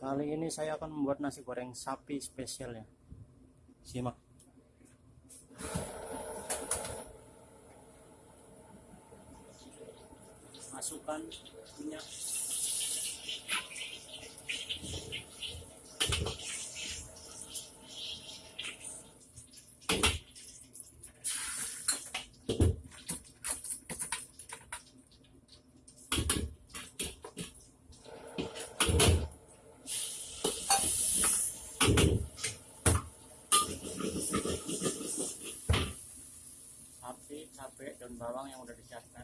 kali ini saya akan membuat nasi goreng sapi spesial ya simak masukkan minyak dan bawang yang udah disiapkan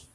you